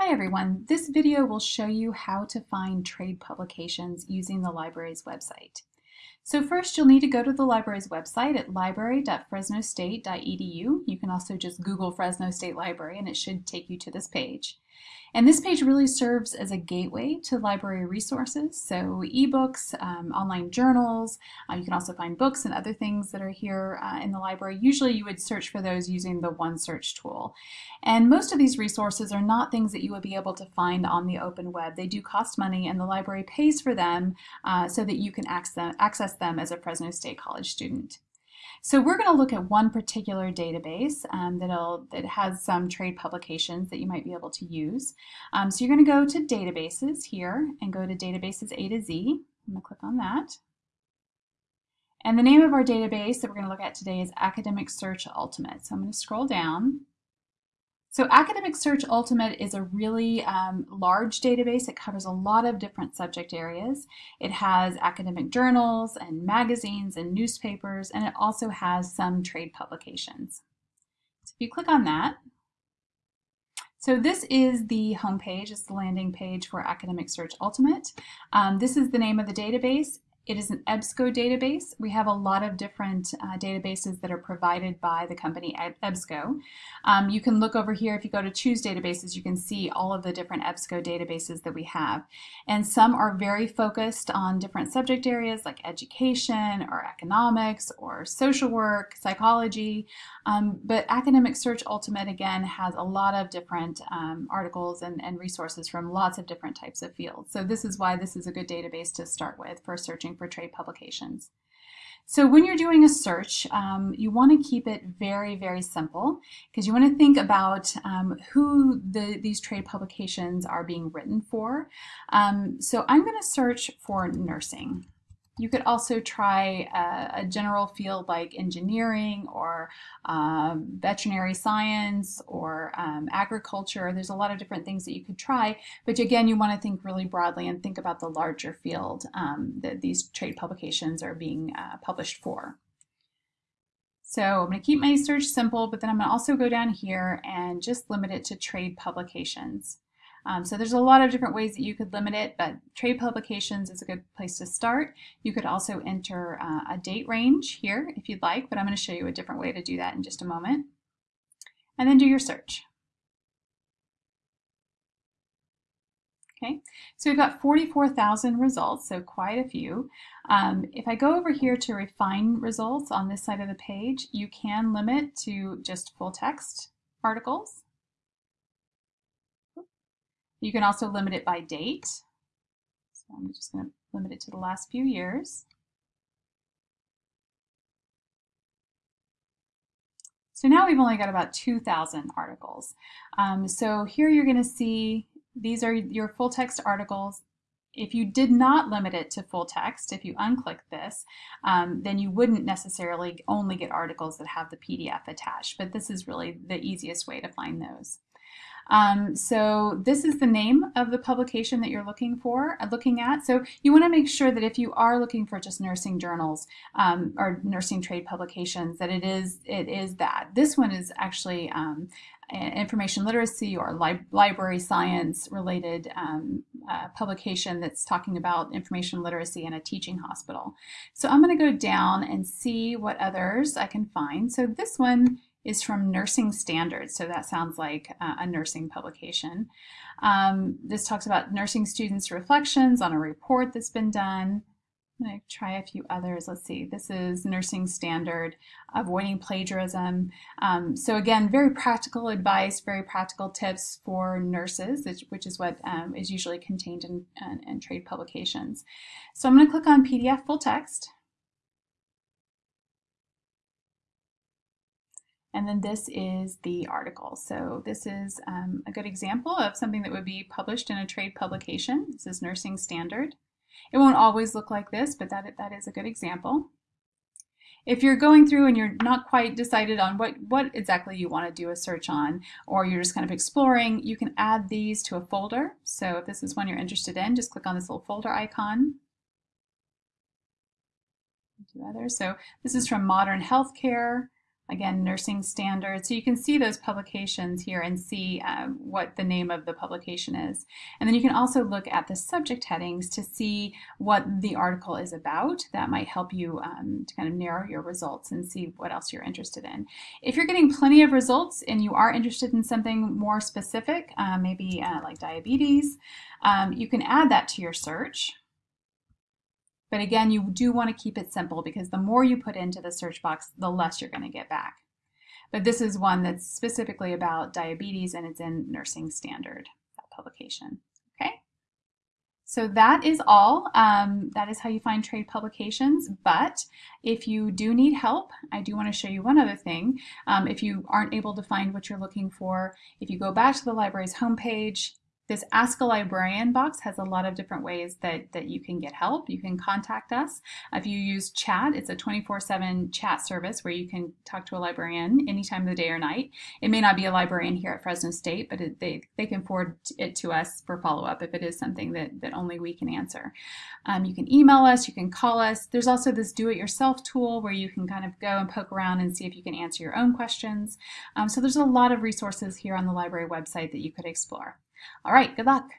Hi everyone, this video will show you how to find trade publications using the library's website. So first you'll need to go to the library's website at library.fresnostate.edu. You can also just Google Fresno State Library and it should take you to this page. And this page really serves as a gateway to library resources, so ebooks, um, online journals, uh, you can also find books and other things that are here uh, in the library. Usually you would search for those using the OneSearch tool. And most of these resources are not things that you would be able to find on the open web. They do cost money and the library pays for them uh, so that you can access them as a Fresno State College student. So we're going to look at one particular database um, that'll, that has some trade publications that you might be able to use. Um, so you're going to go to databases here and go to databases A to Z. I'm going to click on that. And the name of our database that we're going to look at today is Academic Search Ultimate. So I'm going to scroll down so Academic Search Ultimate is a really um, large database. It covers a lot of different subject areas. It has academic journals and magazines and newspapers, and it also has some trade publications. So if you click on that, so this is the homepage, it's the landing page for Academic Search Ultimate. Um, this is the name of the database. It is an EBSCO database. We have a lot of different uh, databases that are provided by the company EBSCO. Um, you can look over here, if you go to choose databases, you can see all of the different EBSCO databases that we have. And some are very focused on different subject areas like education or economics or social work, psychology. Um, but Academic Search Ultimate, again, has a lot of different um, articles and, and resources from lots of different types of fields. So this is why this is a good database to start with for searching for trade publications. So when you're doing a search, um, you want to keep it very, very simple because you want to think about um, who the, these trade publications are being written for. Um, so I'm going to search for nursing. You could also try a, a general field like engineering or um, veterinary science or um, agriculture. There's a lot of different things that you could try, but again, you want to think really broadly and think about the larger field um, that these trade publications are being uh, published for. So I'm going to keep my search simple, but then I'm going to also go down here and just limit it to trade publications. Um, so there's a lot of different ways that you could limit it, but trade publications is a good place to start. You could also enter uh, a date range here if you'd like, but I'm going to show you a different way to do that in just a moment. And then do your search. Okay, so we've got 44,000 results, so quite a few. Um, if I go over here to refine results on this side of the page, you can limit to just full text articles. You can also limit it by date. So I'm just going to limit it to the last few years. So now we've only got about 2,000 articles. Um, so here you're going to see these are your full text articles. If you did not limit it to full text, if you unclick this, um, then you wouldn't necessarily only get articles that have the PDF attached, but this is really the easiest way to find those. Um, so this is the name of the publication that you're looking for, uh, looking at. So you want to make sure that if you are looking for just nursing journals um, or nursing trade publications, that it is it is that. This one is actually um, information literacy or li library science related um, uh, publication that's talking about information literacy in a teaching hospital. So I'm going to go down and see what others I can find. So this one is from Nursing Standards, so that sounds like uh, a nursing publication. Um, this talks about nursing students' reflections on a report that's been done. I'm going to try a few others. Let's see. This is Nursing Standard, Avoiding Plagiarism. Um, so again, very practical advice, very practical tips for nurses, which is what um, is usually contained in, in, in trade publications. So I'm going to click on PDF full text. And then this is the article. So this is um, a good example of something that would be published in a trade publication. This is Nursing Standard. It won't always look like this, but that, that is a good example. If you're going through and you're not quite decided on what, what exactly you want to do a search on, or you're just kind of exploring, you can add these to a folder. So if this is one you're interested in, just click on this little folder icon. Do others. So this is from Modern Healthcare. Again, nursing standards. So you can see those publications here and see uh, what the name of the publication is. And then you can also look at the subject headings to see what the article is about. That might help you um, to kind of narrow your results and see what else you're interested in. If you're getting plenty of results and you are interested in something more specific, uh, maybe uh, like diabetes, um, you can add that to your search. But again, you do want to keep it simple because the more you put into the search box, the less you're going to get back. But this is one that's specifically about diabetes and it's in Nursing Standard, that publication. Okay? So that is all. Um, that is how you find trade publications. But if you do need help, I do want to show you one other thing. Um, if you aren't able to find what you're looking for, if you go back to the library's homepage, this Ask a Librarian box has a lot of different ways that, that you can get help. You can contact us. If you use chat, it's a 24-7 chat service where you can talk to a librarian any time of the day or night. It may not be a librarian here at Fresno State, but it, they, they can forward it to us for follow-up if it is something that, that only we can answer. Um, you can email us, you can call us. There's also this do-it-yourself tool where you can kind of go and poke around and see if you can answer your own questions. Um, so there's a lot of resources here on the library website that you could explore. All right, good luck.